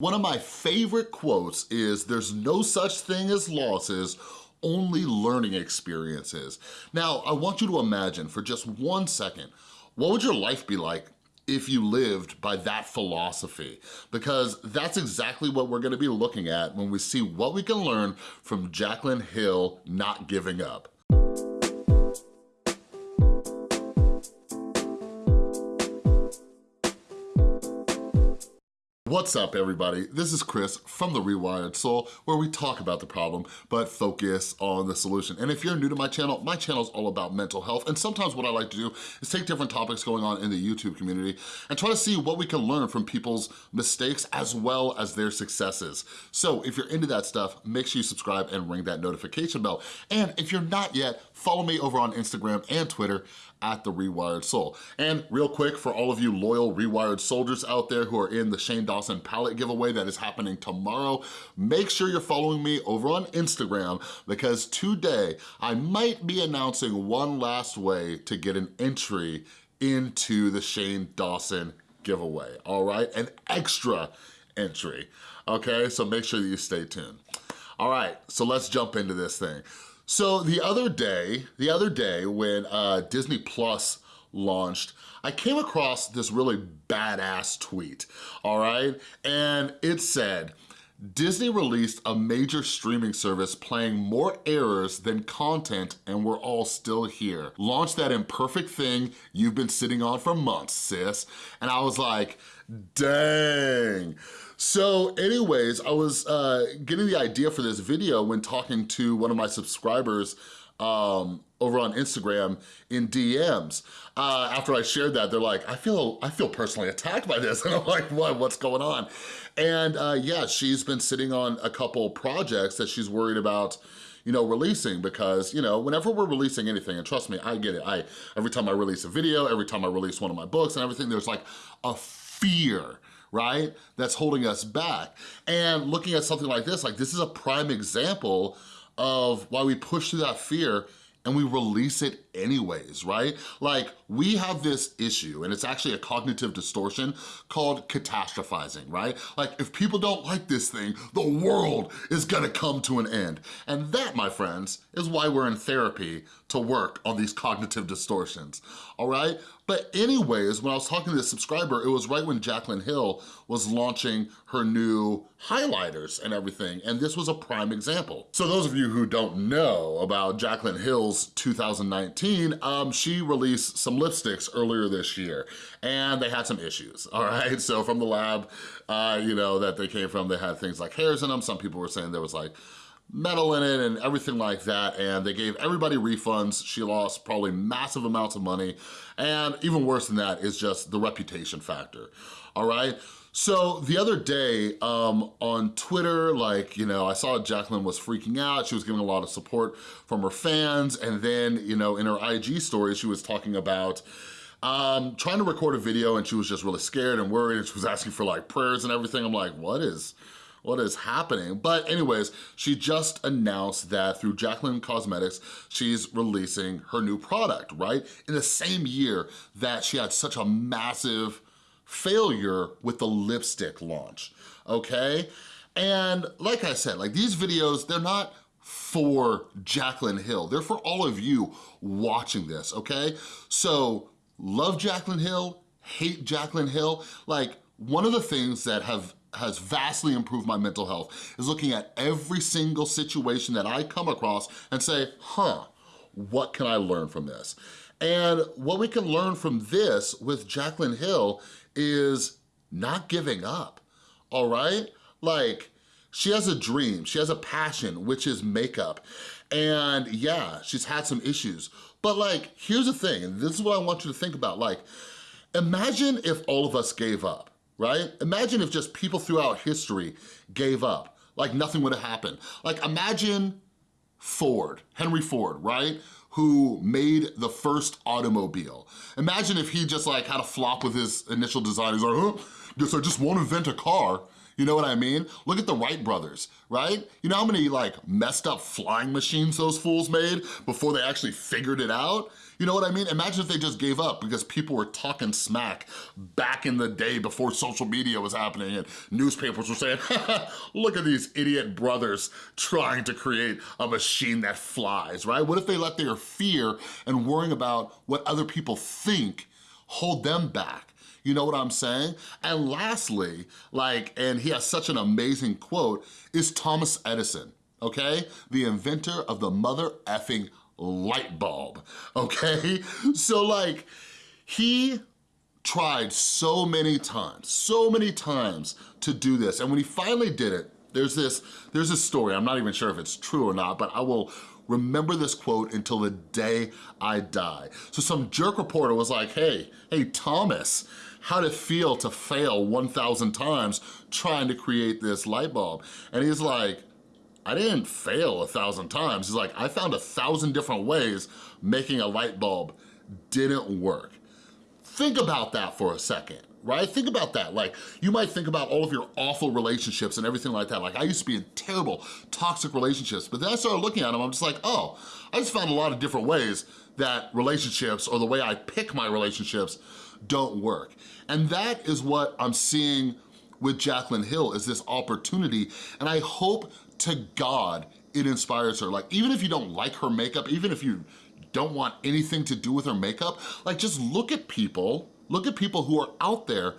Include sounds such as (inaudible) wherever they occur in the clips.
One of my favorite quotes is, there's no such thing as losses, only learning experiences. Now, I want you to imagine for just one second, what would your life be like if you lived by that philosophy because that's exactly what we're gonna be looking at when we see what we can learn from Jaclyn Hill not giving up. What's up everybody? This is Chris from The Rewired Soul where we talk about the problem but focus on the solution. And if you're new to my channel, my channel is all about mental health and sometimes what I like to do is take different topics going on in the YouTube community and try to see what we can learn from people's mistakes as well as their successes. So if you're into that stuff, make sure you subscribe and ring that notification bell. And if you're not yet, follow me over on Instagram and Twitter at The Rewired Soul. And real quick, for all of you loyal Rewired soldiers out there who are in the Shane Dawson palette giveaway that is happening tomorrow, make sure you're following me over on Instagram because today I might be announcing one last way to get an entry into the Shane Dawson giveaway, all right? An extra entry, okay? So make sure that you stay tuned. All right, so let's jump into this thing. So the other day, the other day when uh, Disney Plus launched, I came across this really badass tweet, all right? And it said, Disney released a major streaming service playing more errors than content and we're all still here. Launch that imperfect thing you've been sitting on for months, sis. And I was like, dang. So anyways, I was uh, getting the idea for this video when talking to one of my subscribers um, over on Instagram in DMs. Uh, after I shared that, they're like, I feel I feel personally attacked by this. (laughs) And I'm like, what, what's going on? And uh, yeah, she's been sitting on a couple projects that she's worried about you know, releasing because, you know, whenever we're releasing anything, and trust me, I get it. I Every time I release a video, every time I release one of my books and everything, there's like a fear right? That's holding us back. And looking at something like this, like this is a prime example of why we push through that fear and we release it anyways, right? Like we have this issue and it's actually a cognitive distortion called catastrophizing, right? Like if people don't like this thing, the world is gonna come to an end. And that, my friends, is why we're in therapy to work on these cognitive distortions, all right? But anyways, when I was talking to this subscriber, it was right when Jaclyn Hill was launching her new highlighters and everything, and this was a prime example. So those of you who don't know about Jaclyn Hill's 2019, um, she released some lipsticks earlier this year, and they had some issues, (laughs) all right? So from the lab, uh, you know, that they came from, they had things like hairs in them. Some people were saying there was like metal in it and everything like that and they gave everybody refunds. She lost probably massive amounts of money and even worse than that is just the reputation factor, all right? So the other day um, on Twitter, like, you know, I saw Jaclyn was freaking out. She was getting a lot of support from her fans. And then, you know, in her IG story, she was talking about um, trying to record a video and she was just really scared and worried and she was asking for like prayers and everything. I'm like, what is, what is happening? But anyways, she just announced that through Jaclyn Cosmetics, she's releasing her new product, right? In the same year that she had such a massive failure with the lipstick launch, okay? And like I said, like these videos, they're not for Jaclyn Hill. They're for all of you watching this, okay? So love Jaclyn Hill, hate Jaclyn Hill. Like one of the things that have has vastly improved my mental health is looking at every single situation that I come across and say, huh, what can I learn from this? And what we can learn from this with Jaclyn Hill is not giving up, all right? Like, she has a dream, she has a passion, which is makeup. And yeah, she's had some issues. But like, here's the thing, and this is what I want you to think about. Like, imagine if all of us gave up, right? Imagine if just people throughout history gave up, like nothing would have happened. Like imagine Ford, Henry Ford, right? Who made the first automobile. Imagine if he just like had a flop with his initial design. He's like, huh, guess I just won't invent a car. You know what I mean? Look at the Wright brothers, right? You know how many like messed up flying machines those fools made before they actually figured it out? You know what I mean? Imagine if they just gave up because people were talking smack back in the day before social media was happening and newspapers were saying, (laughs) look at these idiot brothers trying to create a machine that flies, right? What if they let their fear and worrying about what other people think hold them back? You know what I'm saying? And lastly, like, and he has such an amazing quote, is Thomas Edison, okay? The inventor of the mother effing light bulb, (laughs) okay? So like, he tried so many times, so many times to do this. And when he finally did it, there's this, there's this story, I'm not even sure if it's true or not, but I will remember this quote until the day I die. So some jerk reporter was like, hey, hey, Thomas, how'd it feel to fail 1,000 times trying to create this light bulb? And he's like, I didn't fail a thousand times. He's like, I found a thousand different ways making a light bulb didn't work. Think about that for a second right? Think about that. Like, you might think about all of your awful relationships and everything like that. Like, I used to be in terrible, toxic relationships, but then I started looking at them, I'm just like, oh, I just found a lot of different ways that relationships or the way I pick my relationships don't work. And that is what I'm seeing with Jaclyn Hill is this opportunity. And I hope to God it inspires her. Like, even if you don't like her makeup, even if you don't want anything to do with her makeup, like just look at people, look at people who are out there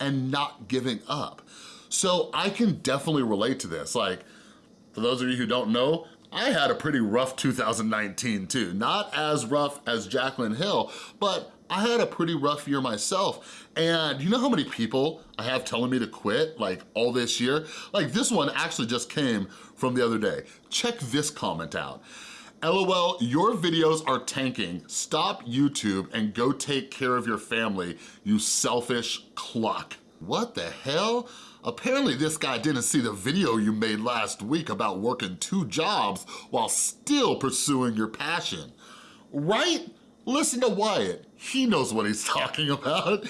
and not giving up. So I can definitely relate to this. Like, for those of you who don't know, I had a pretty rough 2019 too. Not as rough as Jaclyn Hill, but I had a pretty rough year myself. And you know how many people I have telling me to quit like all this year? Like this one actually just came from the other day. Check this comment out. LOL, your videos are tanking. Stop YouTube and go take care of your family, you selfish cluck. What the hell? Apparently this guy didn't see the video you made last week about working two jobs while still pursuing your passion. Right? Listen to Wyatt, he knows what he's (laughs) talking about.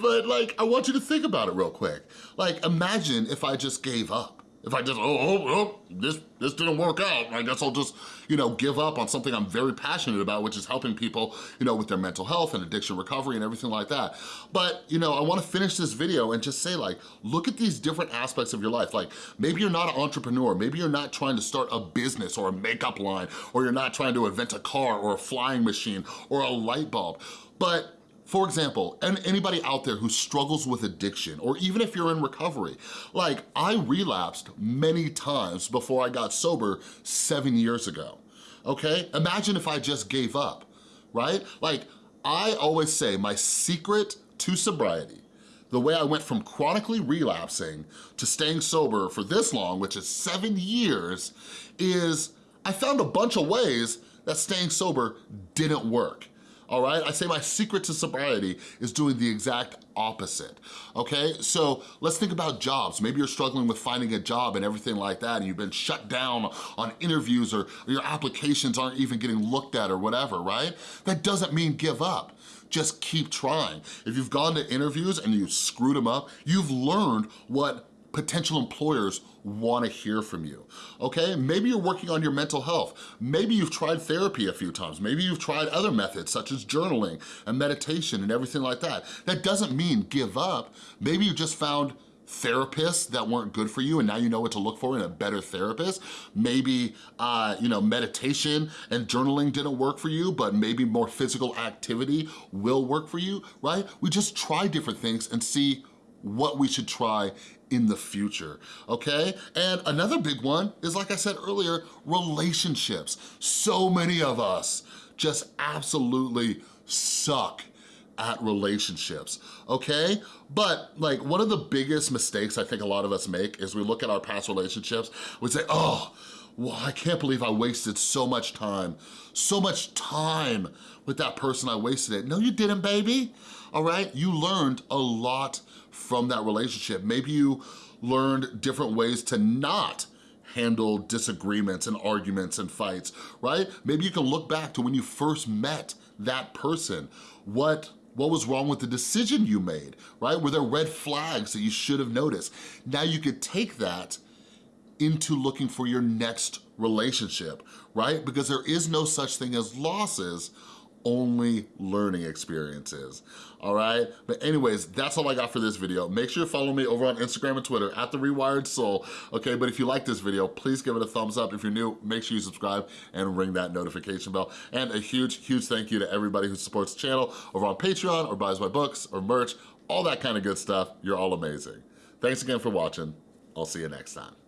But like, I want you to think about it real quick. Like, imagine if I just gave up. If I just, oh, oh, oh, this, this didn't work out, I guess I'll just, you know, give up on something I'm very passionate about, which is helping people, you know, with their mental health and addiction recovery and everything like that. But, you know, I wanna finish this video and just say like, look at these different aspects of your life. Like, maybe you're not an entrepreneur, maybe you're not trying to start a business or a makeup line, or you're not trying to invent a car or a flying machine or a light bulb. But for example, and anybody out there who struggles with addiction, or even if you're in recovery, like I relapsed many times before I got sober seven years ago, okay? Imagine if I just gave up, right? Like I always say my secret to sobriety, the way I went from chronically relapsing to staying sober for this long, which is seven years, is I found a bunch of ways that staying sober didn't work all right? I say my secret to sobriety is doing the exact opposite, okay? So let's think about jobs. Maybe you're struggling with finding a job and everything like that and you've been shut down on interviews or, your applications aren't even getting looked at or whatever, right? That doesn't mean give up just keep trying. If you've gone to interviews and you screwed them up, you've learned what potential employers wanna hear from you, okay? Maybe you're working on your mental health. Maybe you've tried therapy a few times. Maybe you've tried other methods such as journaling and meditation and everything like that. That doesn't mean give up. Maybe you just found therapists that weren't good for you and now you know what to look for in a better therapist. Maybe, uh, you know, meditation and journaling didn't work for you, but maybe more physical activity will work for you, right? We just try different things and see what we should try in the future, okay? And another big one is, like I said earlier, relationships. So many of us just absolutely suck at relationships, okay? But like one of the biggest mistakes I think a lot of us make is we look at our past relationships, we say, oh, well, I can't believe I wasted so much time, so much time with that person I wasted it. No, you didn't, baby, all right? You learned a lot from that relationship. Maybe you learned different ways to not handle disagreements and arguments and fights, right? Maybe you can look back to when you first met that person. What What was wrong with the decision you made, right? Were there red flags that you should have noticed? Now you could take that into looking for your next relationship, right? Because there is no such thing as losses, only learning experiences, all right? But anyways, that's all I got for this video. Make sure you follow me over on Instagram and Twitter at The Rewired Soul, okay? But if you like this video, please give it a thumbs up. If you're new, make sure you subscribe and ring that notification bell. And a huge, huge thank you to everybody who supports the channel over on Patreon or buys my books or merch, all that kind of good stuff. You're all amazing. Thanks again for watching. I'll see you next time.